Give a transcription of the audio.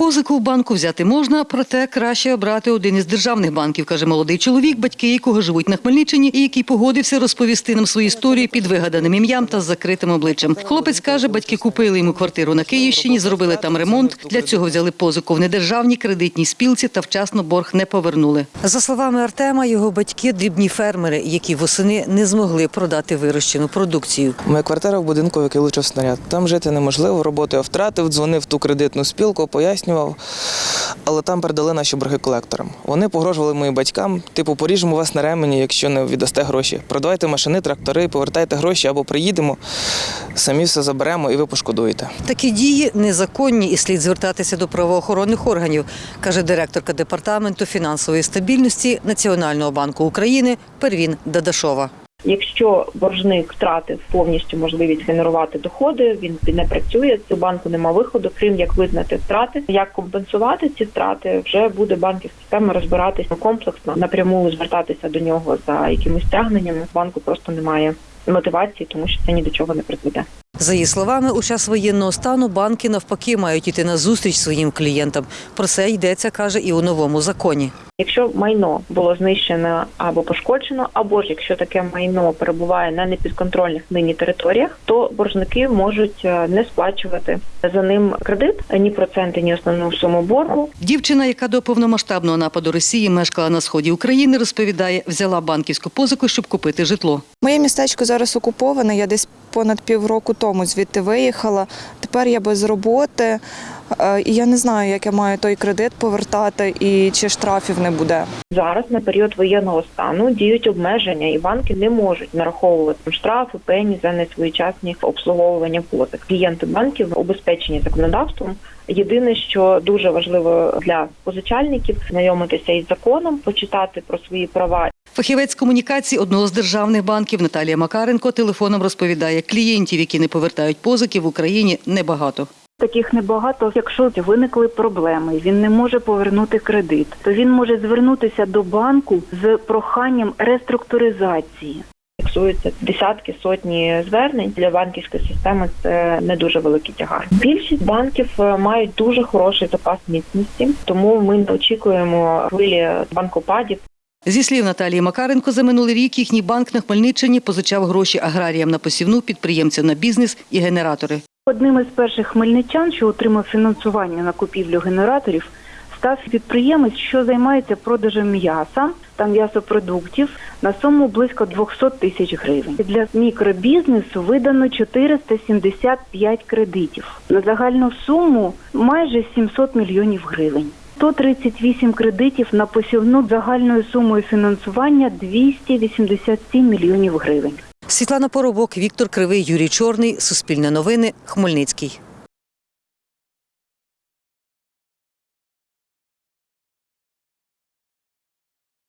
Позику в банку взяти можна, проте краще обрати один із державних банків, каже молодий чоловік, батьки якого живуть на Хмельниччині і який погодився розповісти нам свою історію під вигаданим ім'ям та з закритим обличчям. Хлопець каже, батьки купили йому квартиру на Київщині, зробили там ремонт. Для цього взяли позику в недержавній кредитній спілці та вчасно борг не повернули. За словами Артема, його батьки дрібні фермери, які восени не змогли продати вирощену продукцію. Моя квартира в будинку, в який влучив снаряд. Там жити неможливо, роботу я втратив, дзвонив в ту кредитну спілку, пояснював. Але там передали наші борги колекторам. Вони погрожували моїм батькам, типу, поріжемо вас на ремені, якщо не віддасте гроші. Продавайте машини, трактори, повертайте гроші або приїдемо, самі все заберемо і ви пошкодуєте. Такі дії незаконні і слід звертатися до правоохоронних органів, каже директорка департаменту фінансової стабільності Національного банку України Первін Дадашова. Якщо боржник втратив повністю можливість генерувати доходи, він не працює. У банку нема виходу, крім як визнати втрати. Як компенсувати ці втрати, вже буде банківська система розбиратися комплексно, напряму звертатися до нього за якимись стягненнями. Банку просто немає мотивації, тому що це ні до чого не призведе. За її словами, у час воєнного стану банки навпаки мають іти на зустріч своїм клієнтам. Про це йдеться, каже, і у новому законі. Якщо майно було знищено або пошкоджено, або ж якщо таке майно перебуває на непідконтрольних нині територіях, то боржники можуть е, не сплачувати за ним кредит ні проценти, ні основну суму боргу. Дівчина, яка до повномасштабного нападу Росії мешкала на сході України, розповідає, взяла банківську позику, щоб купити житло. Моє містечко зараз окуповане. Я десь понад півроку тому звідти виїхала. Тепер я без роботи. е, І я не знаю, як я маю той кредит повертати і чи штрафів не буде. Зараз на період воєнного стану діють обмеження, і банки не можуть нараховувати штрафи, пені за несвоєчасні обслуговування позик. Клієнти банків обезпечені законодавством. Єдине, що дуже важливо для позичальників, знайомитися із законом, почитати про свої права Фахівець комунікації одного з державних банків Наталія Макаренко телефоном розповідає, клієнтів, які не повертають позики в Україні, небагато. Таких небагато. Якщо виникли проблеми, він не може повернути кредит, то він може звернутися до банку з проханням реструктуризації. фіксуються десятки сотні звернень для банківської системи. Це не дуже великий тягар. Більшість банків е, мають дуже хороший запас міцності, тому ми не очікуємо хвилі банкопадів. Зі слів Наталії Макаренко, за минулий рік їхній банк на Хмельниччині позичав гроші аграріям на посівну, підприємцям на бізнес і генератори. Одним із перших хмельничан, що отримав фінансування на купівлю генераторів, став підприємець, що займається продажем м'яса та м'ясопродуктів на суму близько 200 тисяч гривень. Для мікробізнесу видано 475 кредитів на загальну суму майже 700 мільйонів гривень. 138 кредитів на посівну загальною сумою фінансування 287 мільйонів гривень. Світлана Поробок, Віктор Кривий, Юрій Чорний. Суспільне новини. Хмельницький.